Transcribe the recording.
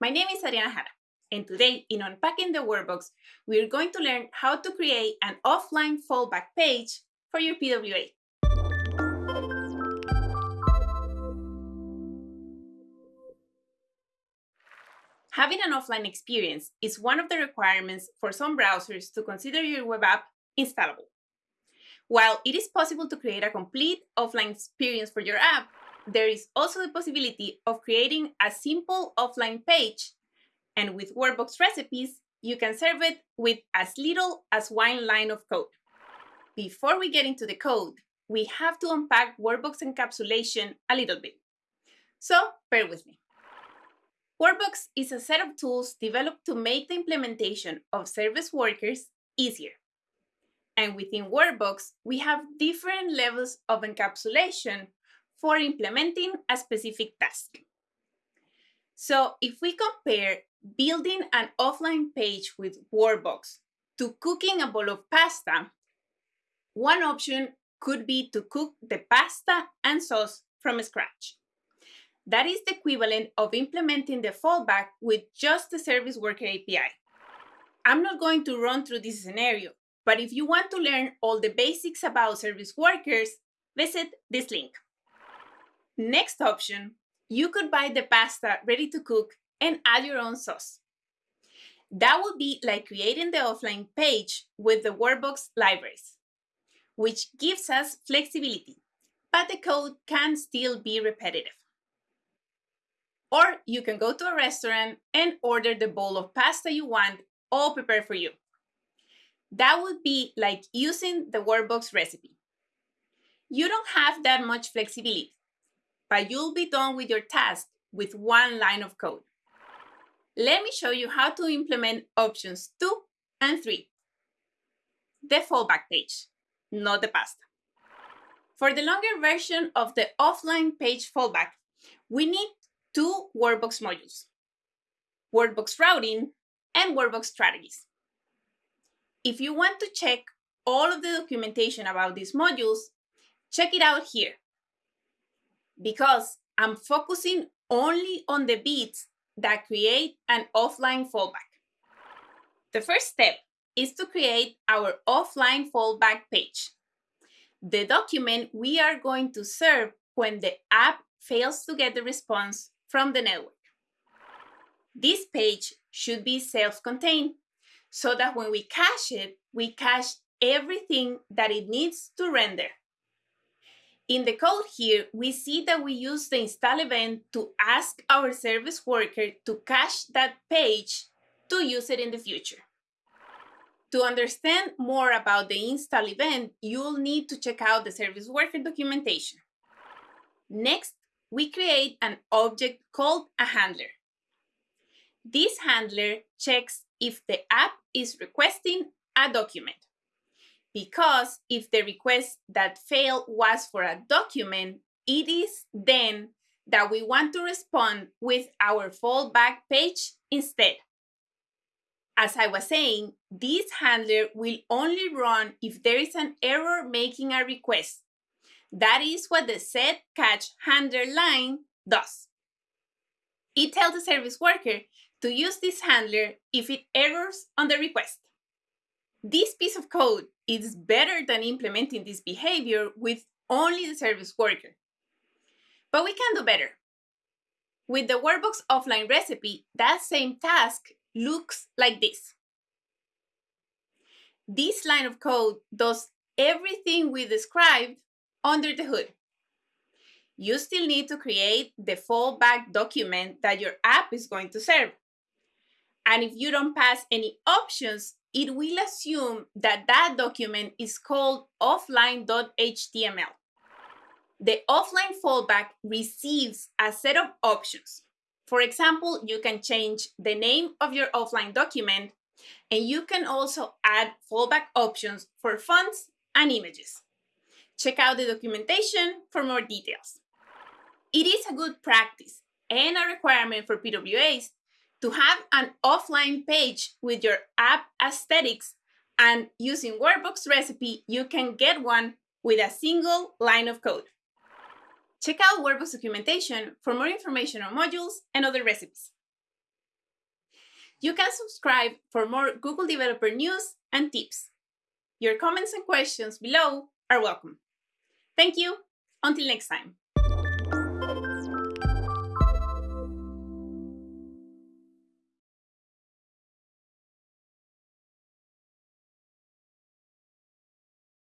My name is Adriana Jara, and today in Unpacking the Workbox, we are going to learn how to create an offline fallback page for your PWA. Having an offline experience is one of the requirements for some browsers to consider your web app installable. While it is possible to create a complete offline experience for your app, there is also the possibility of creating a simple offline page, and with Workbox recipes, you can serve it with as little as one line of code. Before we get into the code, we have to unpack Workbox encapsulation a little bit. So bear with me. Workbox is a set of tools developed to make the implementation of service workers easier. And within Workbox, we have different levels of encapsulation for implementing a specific task. So if we compare building an offline page with Workbox to cooking a bowl of pasta, one option could be to cook the pasta and sauce from scratch. That is the equivalent of implementing the fallback with just the Service Worker API. I'm not going to run through this scenario, but if you want to learn all the basics about service workers, visit this link. Next option, you could buy the pasta ready to cook and add your own sauce. That would be like creating the offline page with the Workbox libraries, which gives us flexibility, but the code can still be repetitive. Or you can go to a restaurant and order the bowl of pasta you want all prepared for you. That would be like using the Workbox recipe. You don't have that much flexibility, but you'll be done with your task with one line of code. Let me show you how to implement options 2 and 3. The fallback page, not the pasta. For the longer version of the offline page fallback, we need two Workbox modules, Workbox routing and Workbox strategies. If you want to check all of the documentation about these modules, check it out here because I'm focusing only on the bits that create an offline fallback. The first step is to create our offline fallback page, the document we are going to serve when the app fails to get the response from the network. This page should be self-contained so that when we cache it, we cache everything that it needs to render. In the code here, we see that we use the install event to ask our service worker to cache that page to use it in the future. To understand more about the install event, you'll need to check out the service worker documentation. Next, we create an object called a handler. This handler checks if the app is requesting a document because if the request that failed was for a document, it is then that we want to respond with our fallback page instead. As I was saying, this handler will only run if there is an error making a request. That is what the set catch handler line does. It tells the service worker to use this handler if it errors on the request. This piece of code is better than implementing this behavior with only the service worker. But we can do better. With the Workbox offline recipe, that same task looks like this. This line of code does everything we described under the hood. You still need to create the fallback document that your app is going to serve. And if you don't pass any options, it will assume that that document is called offline.html. The offline fallback receives a set of options. For example, you can change the name of your offline document, and you can also add fallback options for fonts and images. Check out the documentation for more details. It is a good practice and a requirement for PWAs to have an offline page with your app aesthetics and using Workbox recipe, you can get one with a single line of code. Check out Workbox documentation for more information on modules and other recipes. You can subscribe for more Google Developer news and tips. Your comments and questions below are welcome. Thank you. Until next time.